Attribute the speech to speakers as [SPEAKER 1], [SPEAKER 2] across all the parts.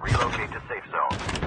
[SPEAKER 1] Relocate to safe zone.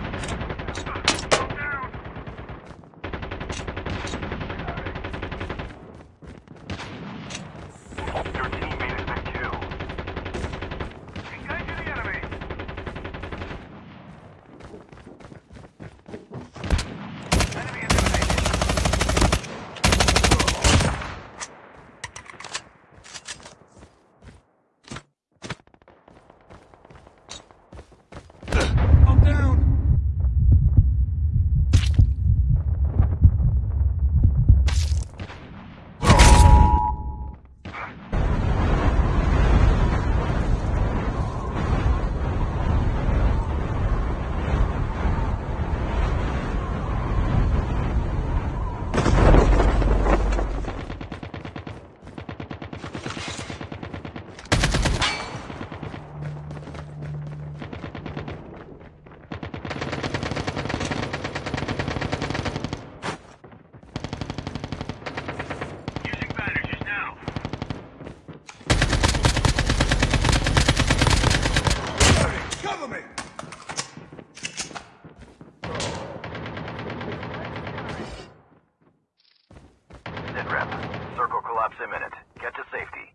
[SPEAKER 1] get to safety.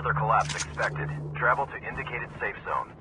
[SPEAKER 1] Further collapse expected. Travel to indicated safe zone.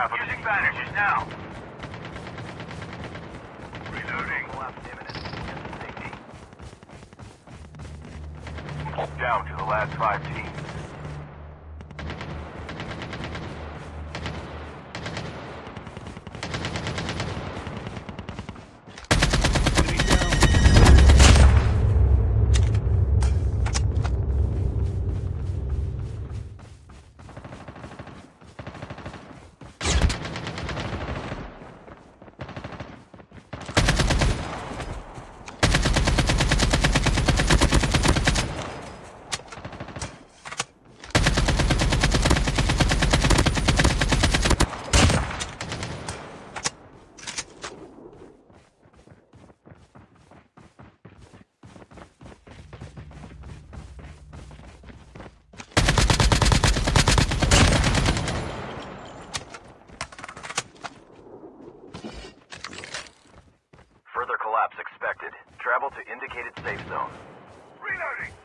[SPEAKER 1] Half Using bandages now. Reloading. Down to the last five teams.
[SPEAKER 2] Enemy down.
[SPEAKER 1] Further collapse expected. Travel to indicated safe zone. Reloading!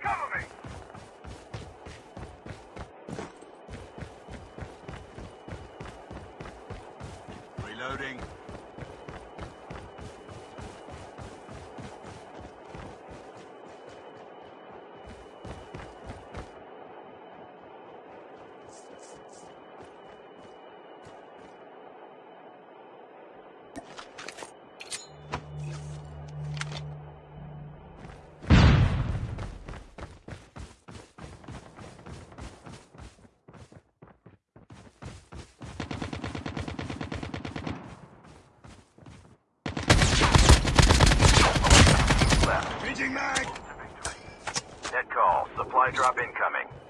[SPEAKER 1] all. Supply
[SPEAKER 2] drop incoming.